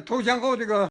投降后这个